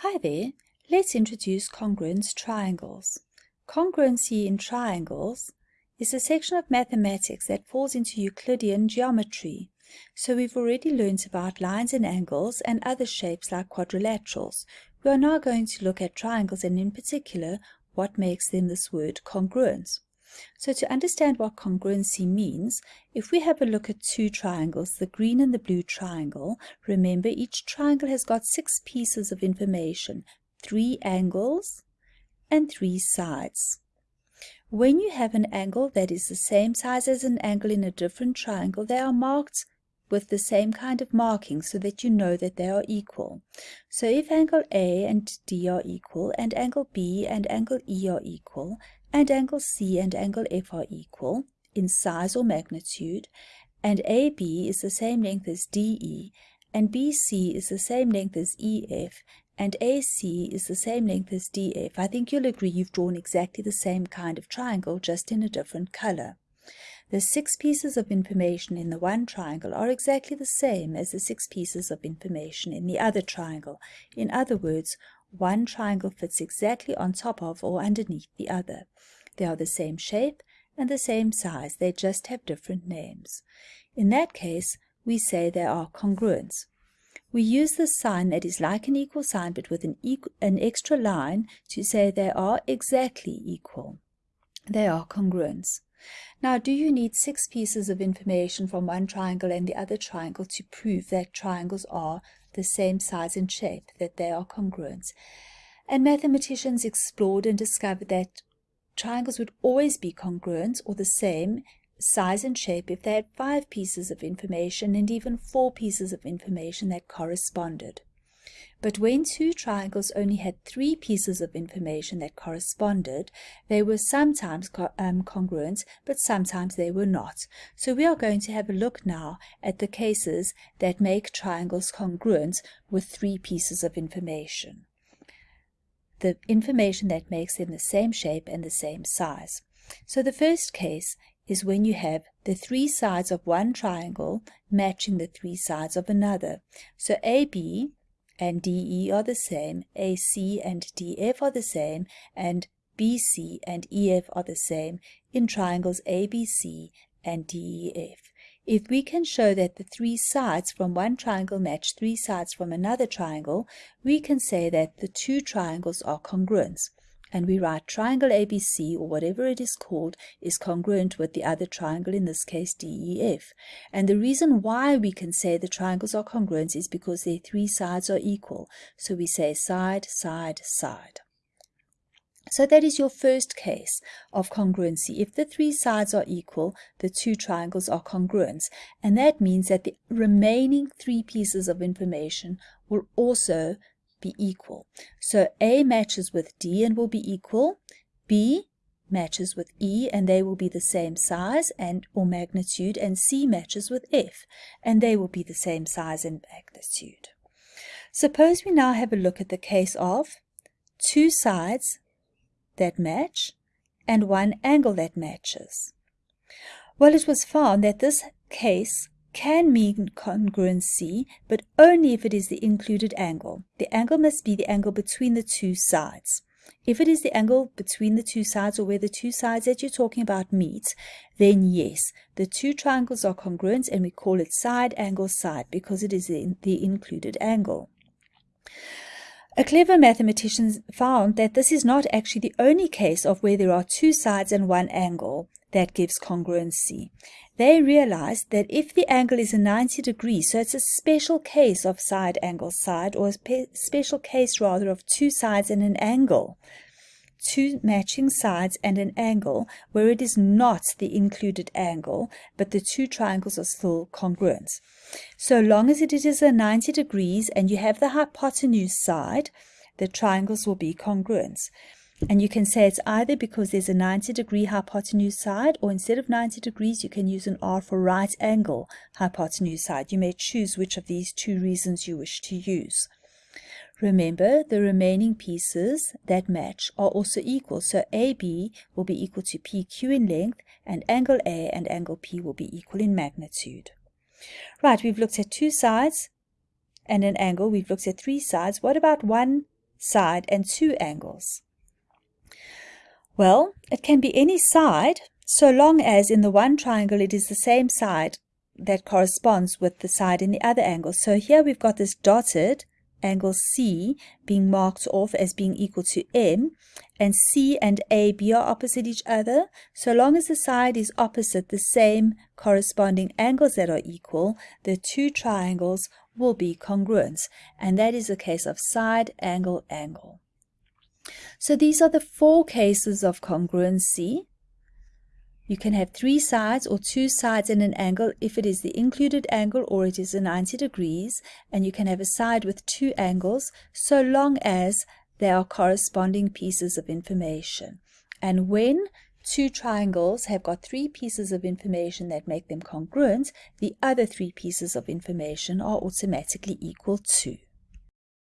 Hi there, let's introduce congruence triangles. Congruency in triangles is a section of mathematics that falls into Euclidean geometry. So we've already learned about lines and angles and other shapes like quadrilaterals. We are now going to look at triangles and in particular what makes them this word congruence. So to understand what congruency means, if we have a look at two triangles, the green and the blue triangle, remember each triangle has got six pieces of information, three angles and three sides. When you have an angle that is the same size as an angle in a different triangle, they are marked with the same kind of marking so that you know that they are equal. So if angle A and D are equal, and angle B and angle E are equal, and angle C and angle F are equal in size or magnitude, and AB is the same length as DE, and BC is the same length as EF, and AC is the same length as DF, I think you'll agree you've drawn exactly the same kind of triangle, just in a different color. The six pieces of information in the one triangle are exactly the same as the six pieces of information in the other triangle. In other words, one triangle fits exactly on top of or underneath the other. They are the same shape and the same size, they just have different names. In that case, we say they are congruent. We use the sign that is like an equal sign but with an, an extra line to say they are exactly equal. They are congruent. Now, do you need six pieces of information from one triangle and the other triangle to prove that triangles are the same size and shape, that they are congruent. And mathematicians explored and discovered that triangles would always be congruent or the same size and shape if they had five pieces of information and even four pieces of information that corresponded. But when two triangles only had three pieces of information that corresponded, they were sometimes co um, congruent, but sometimes they were not. So we are going to have a look now at the cases that make triangles congruent with three pieces of information. The information that makes them the same shape and the same size. So the first case is when you have the three sides of one triangle matching the three sides of another. So AB and DE are the same, AC and DF are the same, and BC and EF are the same in triangles ABC and DEF. If we can show that the three sides from one triangle match three sides from another triangle, we can say that the two triangles are congruent and we write triangle ABC or whatever it is called is congruent with the other triangle, in this case DEF. And the reason why we can say the triangles are congruent is because their three sides are equal. So we say side, side, side. So that is your first case of congruency. If the three sides are equal, the two triangles are congruent. And that means that the remaining three pieces of information will also be equal. So A matches with D and will be equal. B matches with E and they will be the same size and or magnitude and C matches with F and they will be the same size and magnitude. Suppose we now have a look at the case of two sides that match and one angle that matches. Well, it was found that this case can mean congruency, but only if it is the included angle. The angle must be the angle between the two sides. If it is the angle between the two sides or where the two sides that you're talking about meet, then yes, the two triangles are congruent and we call it side angle side because it is the included angle. A clever mathematician found that this is not actually the only case of where there are two sides and one angle that gives congruency. They realized that if the angle is a 90 degree, so it's a special case of side angle side, or a special case rather of two sides and an angle, two matching sides and an angle, where it is not the included angle, but the two triangles are still congruent. So long as it is a 90 degrees and you have the hypotenuse side, the triangles will be congruent. And you can say it's either because there's a 90 degree hypotenuse side, or instead of 90 degrees, you can use an R for right angle hypotenuse side. You may choose which of these two reasons you wish to use. Remember, the remaining pieces that match are also equal, so AB will be equal to PQ in length, and angle A and angle P will be equal in magnitude. Right, we've looked at two sides and an angle. We've looked at three sides. What about one side and two angles? Well, it can be any side so long as in the one triangle it is the same side that corresponds with the side in the other angle. So here we've got this dotted angle C being marked off as being equal to M and C and AB are opposite each other. So long as the side is opposite the same corresponding angles that are equal, the two triangles will be congruent. And that is a case of side, angle, angle. So these are the four cases of congruency. You can have three sides or two sides in an angle if it is the included angle or it is a 90 degrees. And you can have a side with two angles so long as they are corresponding pieces of information. And when two triangles have got three pieces of information that make them congruent, the other three pieces of information are automatically equal to.